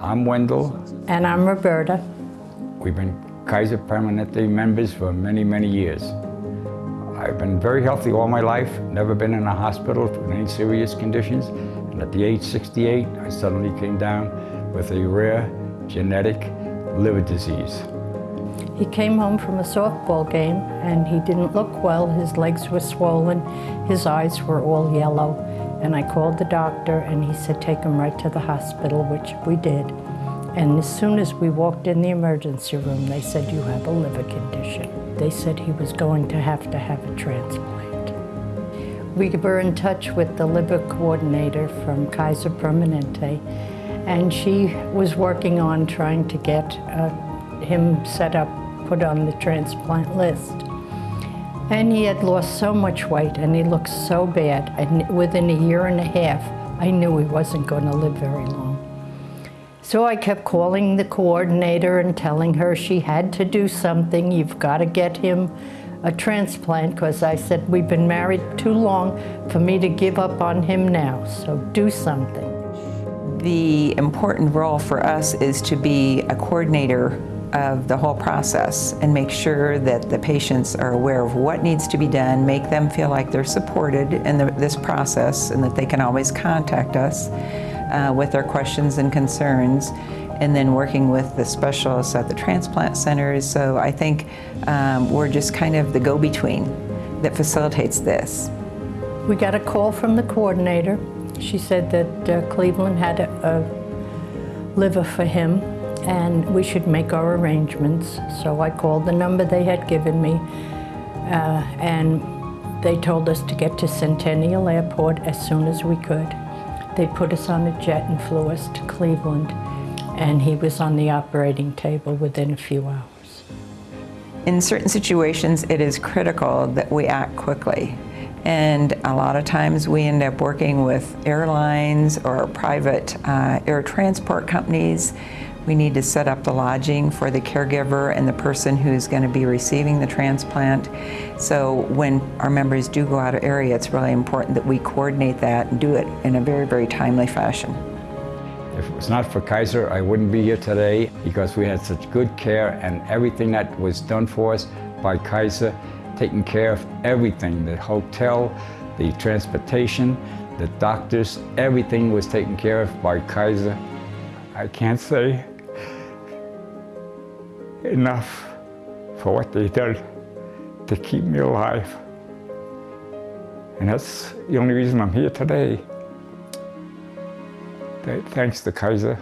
I'm Wendell. And I'm Roberta. We've been Kaiser Permanente members for many, many years. I've been very healthy all my life, never been in a hospital with any serious conditions. And at the age 68, I suddenly came down with a rare genetic liver disease. He came home from a softball game and he didn't look well. His legs were swollen, his eyes were all yellow. And I called the doctor and he said, take him right to the hospital, which we did. And as soon as we walked in the emergency room, they said, you have a liver condition. They said he was going to have to have a transplant. We were in touch with the liver coordinator from Kaiser Permanente, and she was working on trying to get uh, him set up put on the transplant list. And he had lost so much weight and he looked so bad. And within a year and a half, I knew he wasn't going to live very long. So I kept calling the coordinator and telling her she had to do something. You've got to get him a transplant because I said, we've been married too long for me to give up on him now. So do something. The important role for us is to be a coordinator of the whole process and make sure that the patients are aware of what needs to be done, make them feel like they're supported in the, this process and that they can always contact us uh, with their questions and concerns and then working with the specialists at the transplant centers. So I think um, we're just kind of the go-between that facilitates this. We got a call from the coordinator. She said that uh, Cleveland had a, a liver for him and we should make our arrangements. So I called the number they had given me uh, and they told us to get to Centennial Airport as soon as we could. They put us on a jet and flew us to Cleveland and he was on the operating table within a few hours. In certain situations, it is critical that we act quickly. And a lot of times we end up working with airlines or private uh, air transport companies we need to set up the lodging for the caregiver and the person who's going to be receiving the transplant. So when our members do go out of area, it's really important that we coordinate that and do it in a very, very timely fashion. If it was not for Kaiser, I wouldn't be here today because we had such good care and everything that was done for us by Kaiser, taking care of everything, the hotel, the transportation, the doctors, everything was taken care of by Kaiser. I can't say enough for what they did to keep me alive. And that's the only reason I'm here today. Thanks to Kaiser.